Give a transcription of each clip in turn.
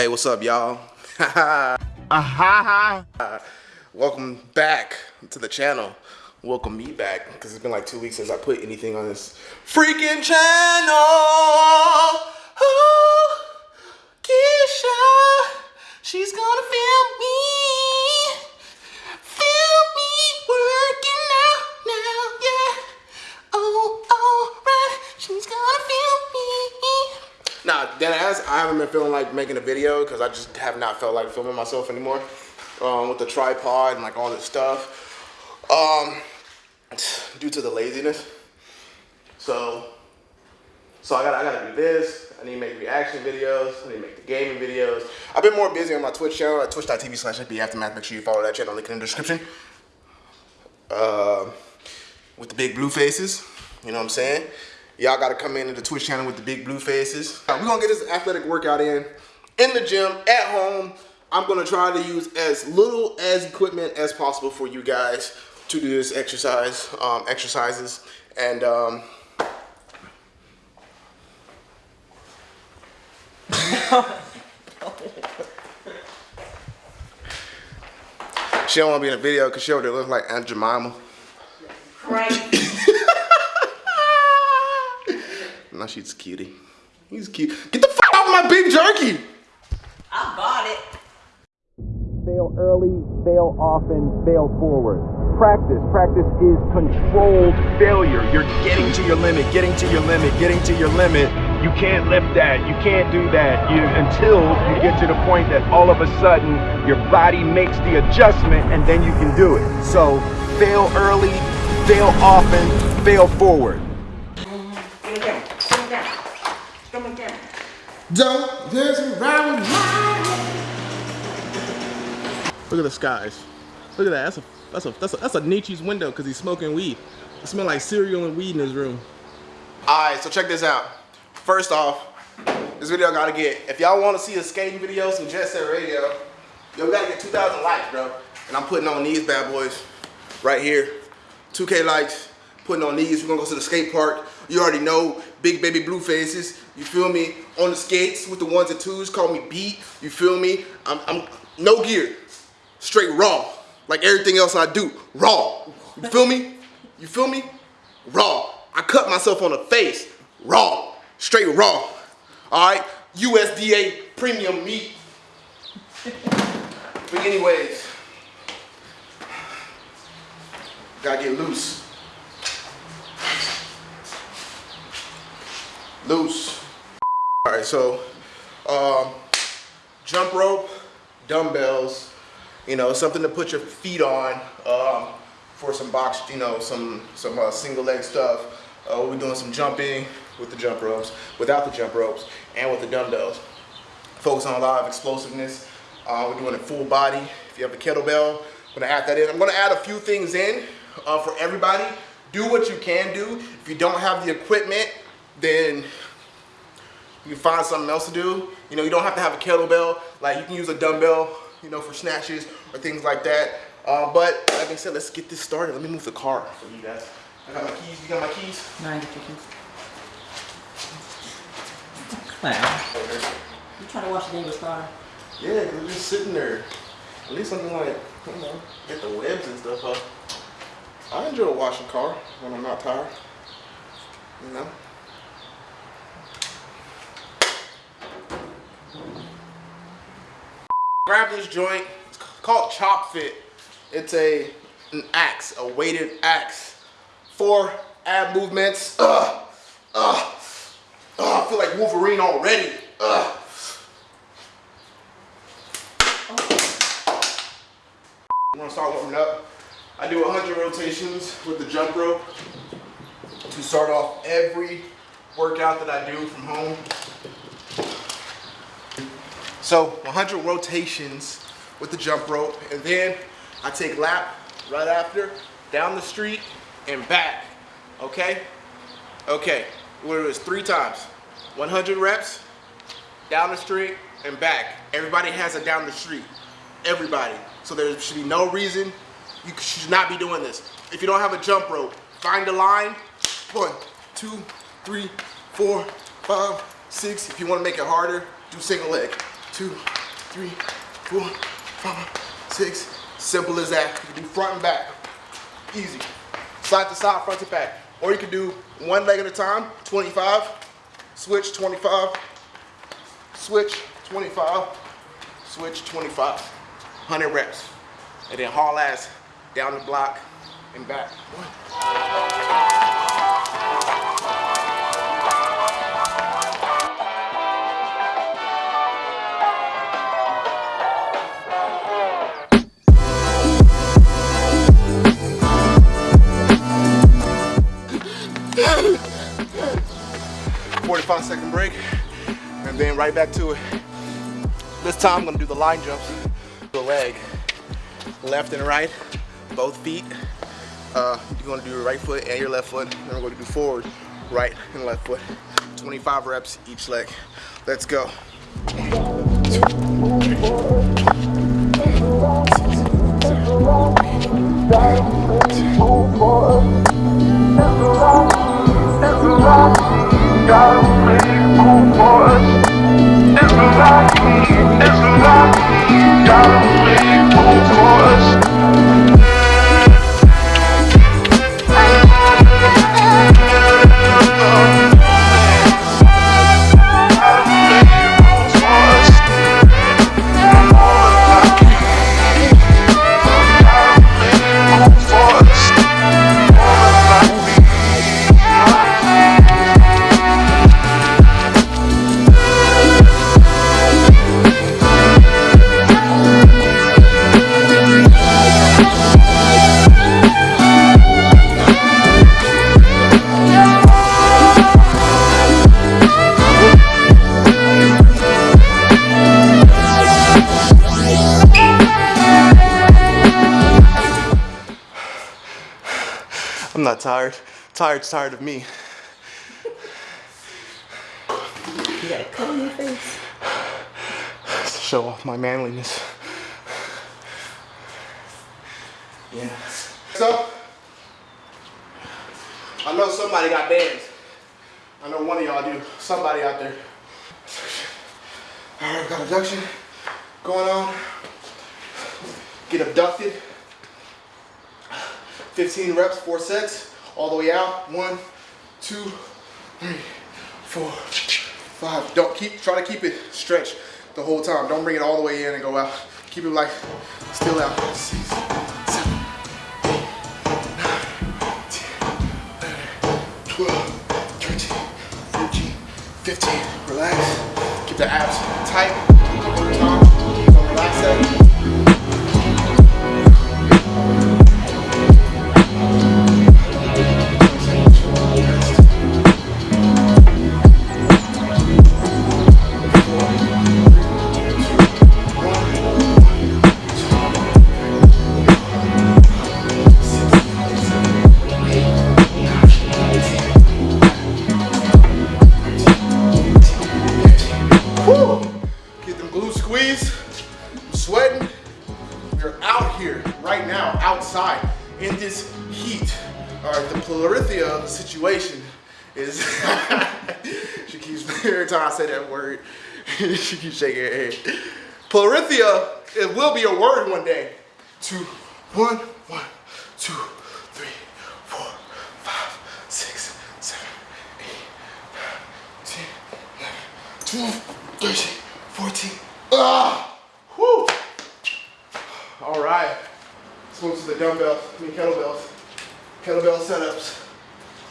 Hey, what's up, y'all? Aha! Uh-huh. Welcome back to the channel. Welcome me back because it's been like two weeks since I put anything on this freaking channel. Ooh, Keisha, she's gonna film been feeling like making a video because I just have not felt like filming myself anymore um, with the tripod and like all this stuff. Um, due to the laziness. So, so I gotta, I gotta do this. I need to make reaction videos. I need to make the gaming videos. I've been more busy on my Twitch channel at twitch.tv slash Aftermath. Make sure you follow that channel, link in the description. Uh, with the big blue faces, you know what I'm saying? Y'all gotta come into the Twitch channel with the big blue faces. Uh, we're gonna get this athletic workout in, in the gym, at home. I'm gonna try to use as little as equipment as possible for you guys to do this exercise, um, exercises, and um, she don't want to be in a video because she already looks like Aunt Jemima. Right. Now she's cutie. He's cute. Get the fuck off my big jerky! I bought it. Fail early, fail often, fail forward. Practice. Practice is controlled failure. You're getting to your limit, getting to your limit, getting to your limit. You can't lift that. You can't do that you, until you get to the point that all of a sudden your body makes the adjustment and then you can do it. So fail early, fail often, fail forward. Give it down. Give it down. Give it down. Don't dance around my Look at the skies. Look at that. That's a that's a that's a that's a Nietzsche's window because he's smoking weed. It smells like cereal and weed in his room. Alright, so check this out. First off, this video I gotta get if y'all wanna see a skating video, some Jet Set Radio, yo gotta get 2,000 likes, bro. And I'm putting on these bad boys right here. 2K likes, putting on these. We're gonna go to the skate park. You already know, big baby blue faces. You feel me? On the skates with the ones and twos, call me beat. You feel me? I'm, I'm no gear, straight raw. Like everything else I do, raw. You feel me? You feel me? Raw. I cut myself on the face, raw, straight raw. All right, USDA premium meat. But anyways, gotta get loose. Loose. All right, so um, jump rope, dumbbells, you know, something to put your feet on um, for some box, you know, some some uh, single leg stuff. Uh, we're doing some jumping with the jump ropes, without the jump ropes, and with the dumbbells. Focus on a lot of explosiveness. Uh, we're doing it full body. If you have a kettlebell, I'm gonna add that in. I'm gonna add a few things in uh, for everybody. Do what you can do. If you don't have the equipment, then you can find something else to do. You know, you don't have to have a kettlebell. Like you can use a dumbbell, you know, for snatches or things like that. Uh, but like I said, let's get this started. Let me move the car for you guys. I got my keys. You got my keys? Nine chickens. Wow. You trying to wash the neighbor's car? Yeah, they're just sitting there. At least something like, you know, get the webs and stuff up. I enjoy washing car when I'm not tired. You know? Grab this joint. It's called Chop Fit. It's a an axe, a weighted axe. Four ab movements. Ugh. Ugh. Ugh. I feel like Wolverine already. Ugh. I'm gonna start warming up. I do 100 rotations with the jump rope to start off every workout that I do from home. So 100 rotations with the jump rope and then I take lap right after down the street and back, okay? Okay, what it is three times. 100 reps, down the street and back. Everybody has a down the street, everybody. So there should be no reason you should not be doing this. If you don't have a jump rope, find a line, one, two, three, four, five, six. If you wanna make it harder, do single leg. Two, three, four, five, six. Simple as that. You can do front and back. Easy. Side to side, front to back. Or you can do one leg at a time, 25, switch 25, switch 25, switch 25. 100 reps. And then haul ass down the block and back. Forty-five break, and then right back to it. This time I'm gonna do the line jumps. The leg, left and right, both feet. Uh, you're gonna do your right foot and your left foot. Then we're gonna do forward, right and left foot. 25 reps each leg. Let's go force. It's lucky, it's lucky, darling. I'm not tired. Tired's tired of me. You got a cut on your face. to show off my manliness. Yeah. So, I know somebody got bands. I know one of y'all do. Somebody out there. All right, got abduction going on. Get abducted. 15 reps, four sets, all the way out. One, two, three, four, five. Don't keep, try to keep it stretched the whole time. Don't bring it all the way in and go out. Keep it like still out. Six, seven, eight, nine, 10, 11, 12, 13, 14, 15. Relax. Keep the abs tight. Time. every time I say that word, she keeps shaking her head. Pleurithium, it will be a word one day. Two, one, one, two, three, four, five, six, seven, eight, nine, 10, 11, 12, 13, 14. Ah! Whew! All right. Let's move to the dumbbell, I mean kettlebells. Kettlebell setups.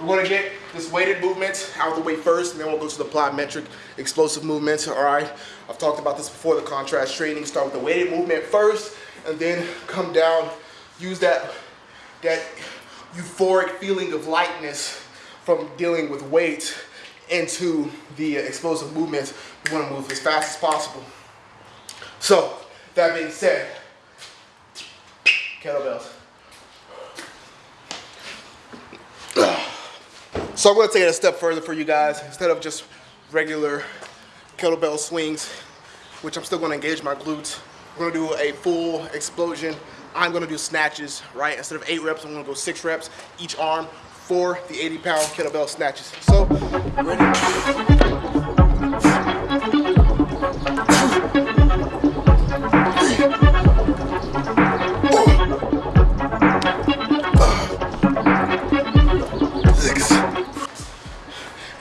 We're gonna get this weighted movement out of the way first, and then we'll go to the plyometric explosive movements. All right. I've talked about this before. The contrast training. Start with the weighted movement first, and then come down. Use that that euphoric feeling of lightness from dealing with weight into the uh, explosive movements. We want to move as fast as possible. So, that being said, kettlebells. So I'm going to take it a step further for you guys. Instead of just regular kettlebell swings, which I'm still going to engage my glutes, we're going to do a full explosion. I'm going to do snatches, right? Instead of eight reps, I'm going to go six reps each arm for the 80 pound kettlebell snatches. So, ready?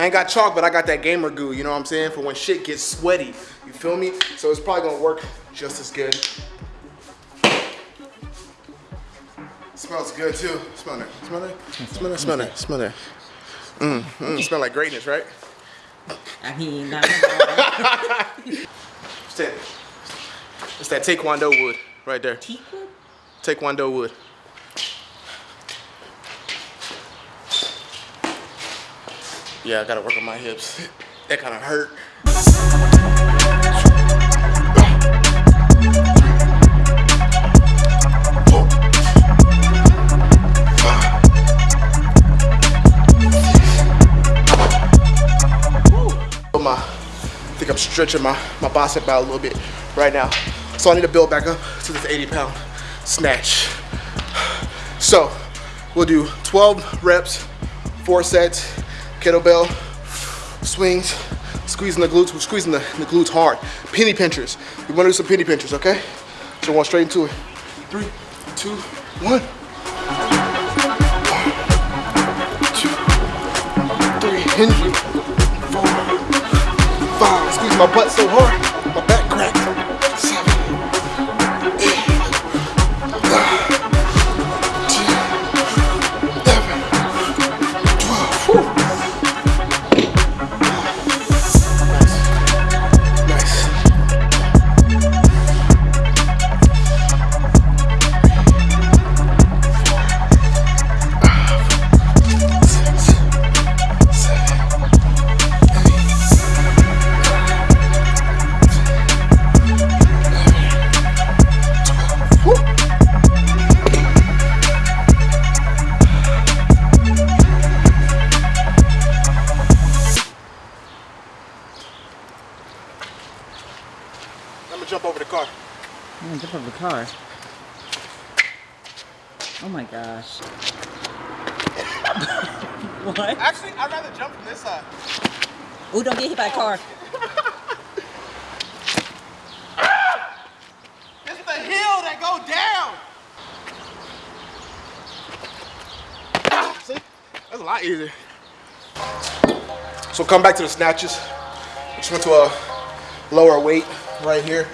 I ain't got chalk, but I got that gamer goo, you know what I'm saying? For when shit gets sweaty, you feel me? So it's probably gonna work just as good. Smells good too. Smell that, smell that, smell that, smell that, smell that. Mmm, mm, smell like greatness, right? I mean, not It's that, it's that Taekwondo wood right there. Teakwood? Taekwondo wood. Yeah, I gotta work on my hips. That kind of hurt. My, I think I'm stretching my, my bicep out a little bit right now. So I need to build back up to this 80 pound snatch. So we'll do 12 reps, four sets, kettlebell, swings, squeezing the glutes, we're squeezing the, the glutes hard. Penny pinchers. We wanna do some penny pinchers, okay? So going straight into it. Three, two, one. Four, five. Squeeze my butt so hard, So come back to the snatches. Just went to a lower weight right here.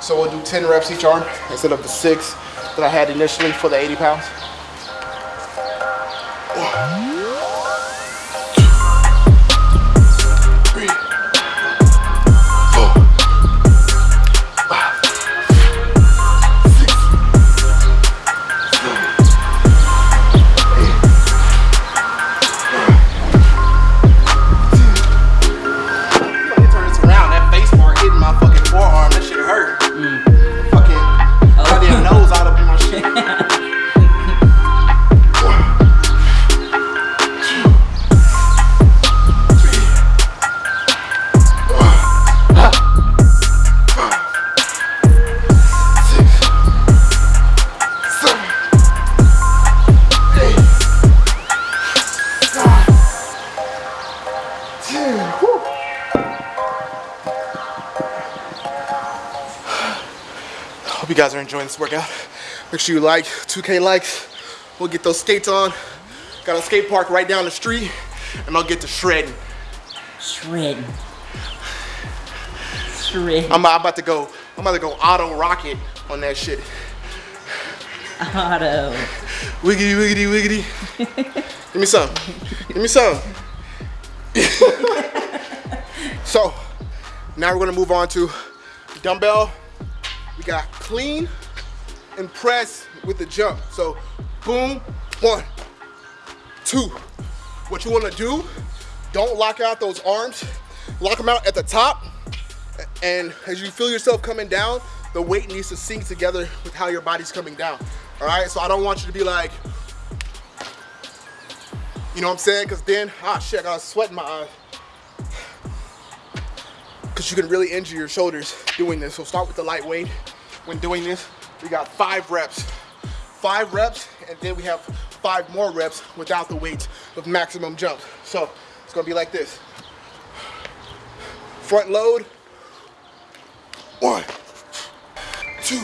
So we'll do 10 reps each arm instead of the six that I had initially for the 80 pounds. Guys are enjoying this workout. Make sure you like, 2K likes. We'll get those skates on. Got a skate park right down the street, and I'll get to shredding. Shredding. Shredding. I'm, I'm about to go. I'm about to go auto rocket on that shit. Auto. Wiggity, wiggity, wiggity. Give me some. Give me some. so, now we're gonna move on to dumbbell. We got clean and press with the jump. So, boom, one, two. What you wanna do, don't lock out those arms. Lock them out at the top. And as you feel yourself coming down, the weight needs to sync together with how your body's coming down. All right, so I don't want you to be like, you know what I'm saying? Because then, ah, shit, I got sweat in my eye. Because you can really injure your shoulders doing this. So start with the lightweight when doing this. We got five reps. Five reps, and then we have five more reps without the weights with maximum jump. So it's gonna be like this. Front load. One, two,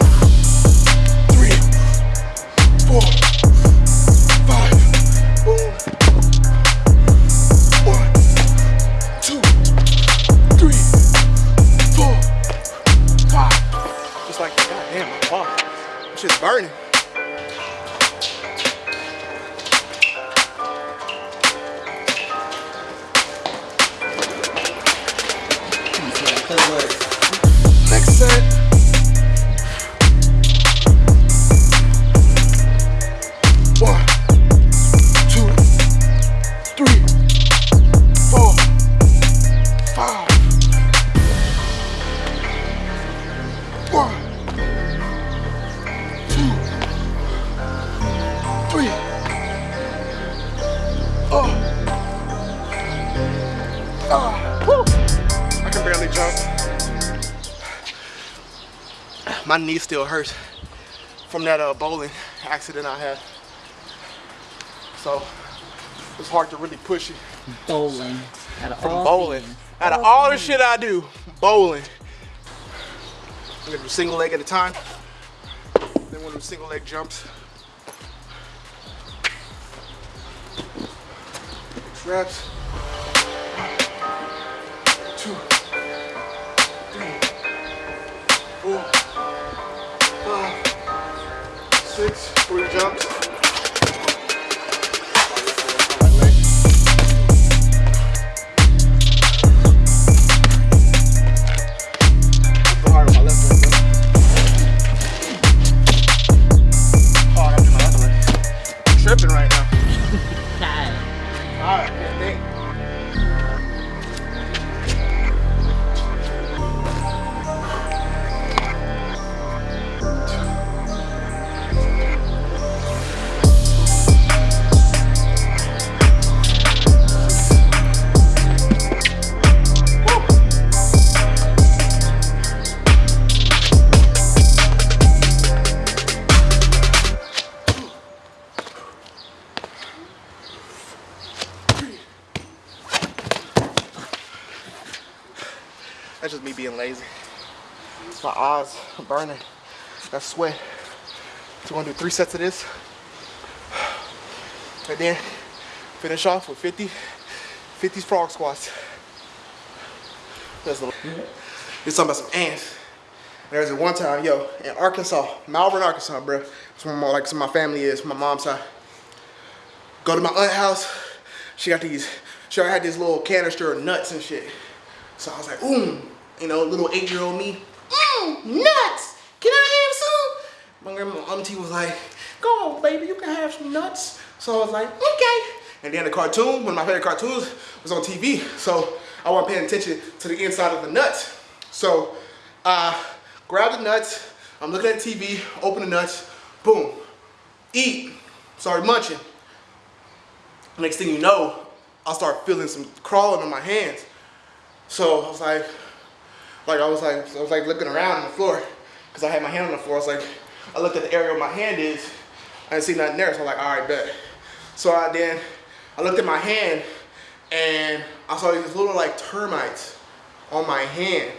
I can barely jump. My knee still hurts from that uh, bowling accident I had. So it's hard to really push it. Bowling. Out of From all bowling. things. Out of all the shit I do, bowling. I'm gonna do single leg at a time. Then one of do single leg jumps. Six reps. Six, three jumps. That's just me being lazy. My eyes are burning. Got sweat. So we're gonna do three sets of this. And then finish off with 50, 50 frog squats. That's the, You're talking about some ants. There's a one time, yo, in Arkansas, Malvern, Arkansas, bro. That's where my, like, some of my family is, my mom's side. Go to my aunt's house. She got these, she had this little canister of nuts and shit. So I was like, ooh, you know, little eight-year-old me, mmm, nuts. Can I have some? My grandma, auntie was like, go on, baby, you can have some nuts. So I was like, okay. And then the cartoon, one of my favorite cartoons, was on TV. So I wasn't paying attention to the inside of the nuts. So uh, grab the nuts. I'm looking at TV, open the nuts, boom, eat. Started munching. Next thing you know, I start feeling some crawling on my hands. So I was like, like I was like, I was like looking around on the floor because I had my hand on the floor. I was like, I looked at the area where my hand is. I didn't see nothing there. So I'm like, all right, bet. So I then, I looked at my hand and I saw these little like termites on my hand.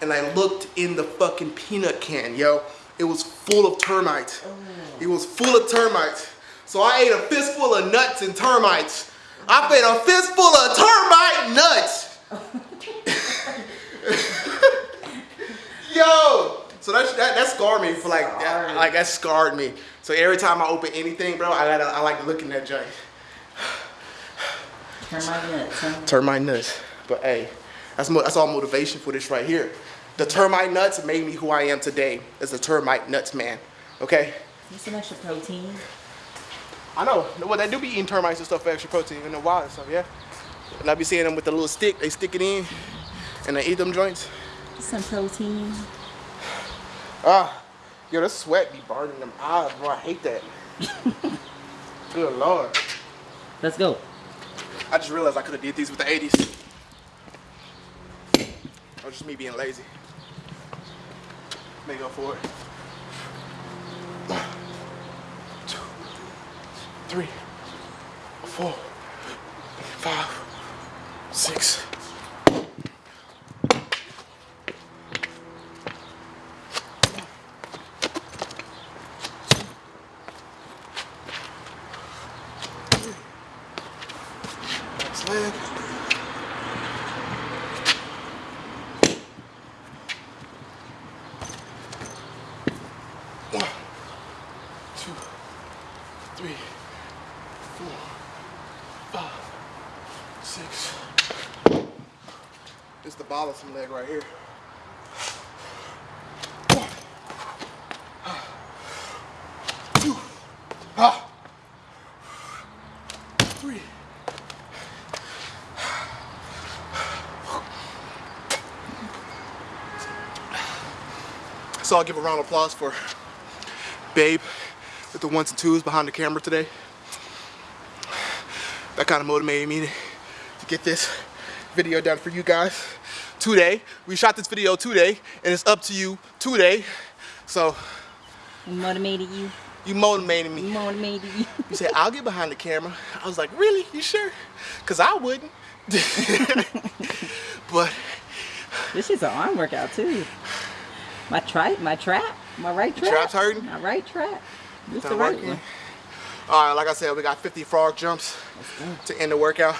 And I looked in the fucking peanut can, yo. It was full of termites. Oh. It was full of termites. So I ate a fistful of nuts and termites. I ate a fistful of termite nuts. Yo, so that, that that scarred me for like that, Scarred. like that scarred me. So every time I open anything, bro, I gotta I like looking at joint. Turn my nuts. Huh? Termite nuts. But hey, that's mo- that's all motivation for this right here. The termite nuts made me who I am today as a termite nuts man. Okay. Need some extra protein. I know. Well, they do be eating termites and stuff for extra protein in the wild and stuff, yeah. And I be seeing them with the little stick. They stick it in, and they eat them joints. Some protein. Ah, yo, the sweat be burning them eyes, bro. I hate that. Good lord. Let's go. I just realized I could have did these with the 80s. Or just me being lazy. May go for it. One, two, three, four, five, six. free. So I'll give a round of applause for Babe with the ones and twos behind the camera today. That kind of motivated me to get this video done for you guys today. We shot this video today and it's up to you today. So motivated you you motivated me. Motivated you. You said, I'll get behind the camera. I was like, really? You sure? Because I wouldn't. but This is an arm workout too. My trap, my trap, my right trap. trap's hurting? My right trap. This the right working. one. all right, like I said, we got 50 frog jumps to end the workout.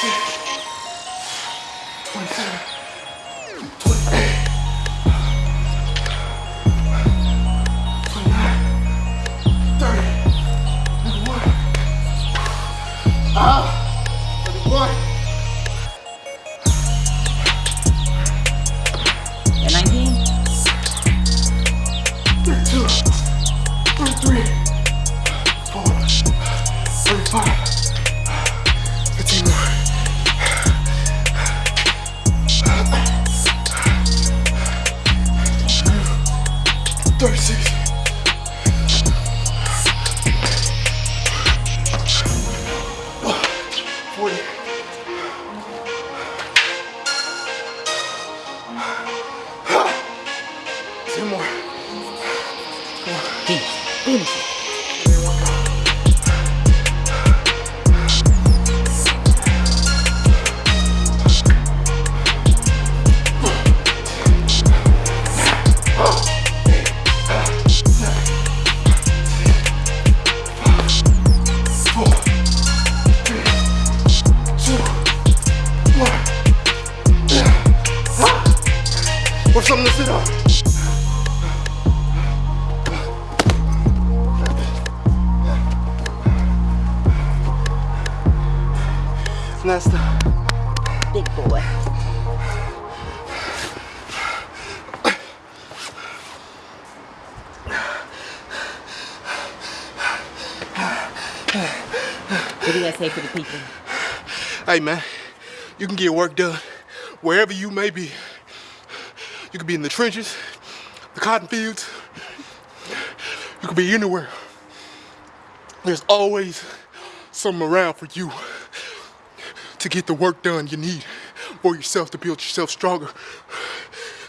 26, For the people? Hey man, you can get work done wherever you may be. You could be in the trenches, the cotton fields. You could be anywhere. There's always something around for you to get the work done you need for yourself to build yourself stronger.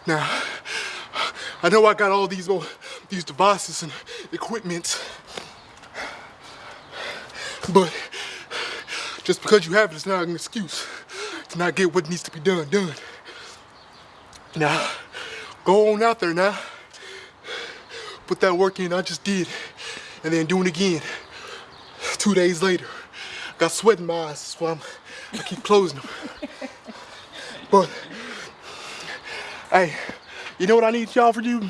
Now, I know I got all these uh, these devices and equipment, but just because you have it, it is not an excuse to not get what needs to be done done. Now, go on out there now. Put that work in I just did, and then do it again. Two days later, got sweat in my eyes, that's why I'm, I keep closing them. But, hey, you know what I need y'all for you?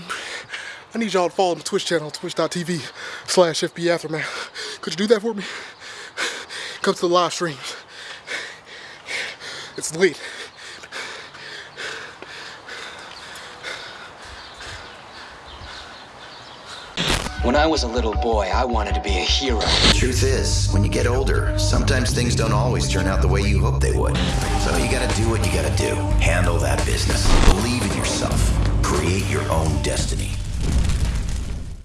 I need y'all to follow my Twitch channel, twitch.tv slash FB Aftermath. Could you do that for me? Come to the live streams. It's lit. When I was a little boy, I wanted to be a hero. The Truth is, when you get older, sometimes things don't always turn out the way you hope they would. So you gotta do what you gotta do. Handle that business. Believe in yourself. Create your own destiny.